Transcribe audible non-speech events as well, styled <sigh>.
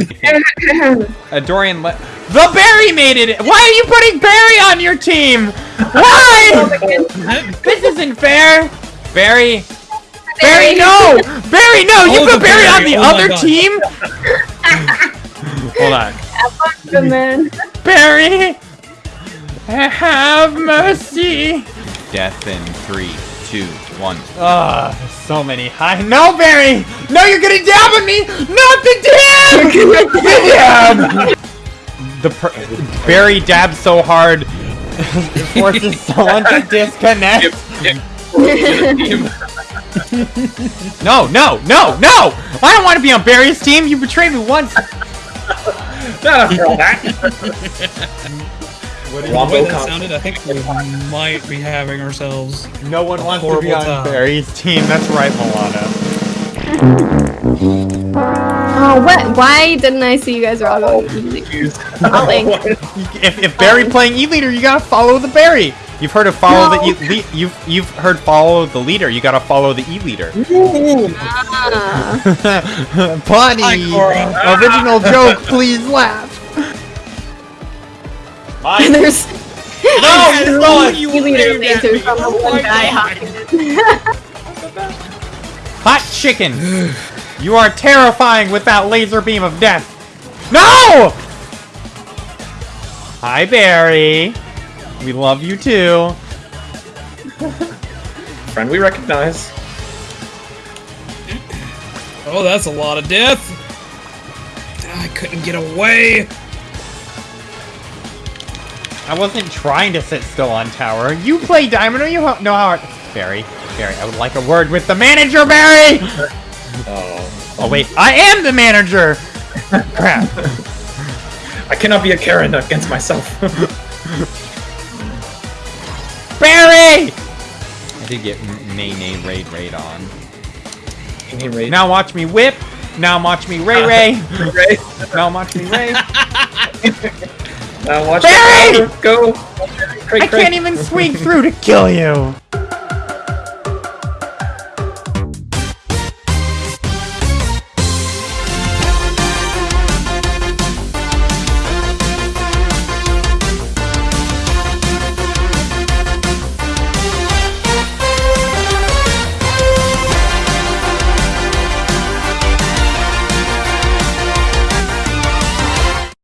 <laughs> Uh, Dorian, le- the Barry made it. Why are you putting Barry on your team? Why? <laughs> this isn't fair. Barry, Barry, no! Barry, no! You put the Barry on the Oh other team. Hold on, Good man. Barry. Have mercy. Death in three, two, one. Ah, so many high. No, Barry! No, you're gonna dab on me! Not the dab! the dab! The per- Barry dabs so hard, it forces <laughs> someone to disconnect. <laughs> No, no, no, no! I don't want to be on Barry's team. You betrayed me once. <laughs> Not after all. The way that sounded, I think we might be having ourselves. No one A wants to be on time. Barry's team. That's right, Milana. <laughs> Oh, what? Why didn't I see you guys were all going easy? Ollie. If, if Barry playing E leader, you gotta follow the Barry. You've heard of follow No. the e le- you've you've heard follow the leader. You gotta follow the E leader. Ah. <laughs> Bunny, Hi, original joke. Please laugh. <laughs> There's No, he's going. You you leader waved at laser me. from the Oh one guy <laughs> Hot chicken. You are terrifying with that laser beam of death. No! Hi, Barry. We love you too. <laughs> Friend we recognize. Oh, that's a lot of death. I couldn't get away. I wasn't trying to sit still on tower. You play Diamond, or you ho- know how it... Barry, Barry, I would like a word with the manager, Barry! Oh. Oh, wait, I am the manager! <laughs> Crap. I cannot be a Karen against myself. <laughs> Barry! I did get M- Nay Nay Raid Raid on. Any raid? Now watch me whip. Now watch me Ray Ray. <laughs> Ray. Now watch me Ray. Now watch Barry! the power go. I can't even swing through to kill you.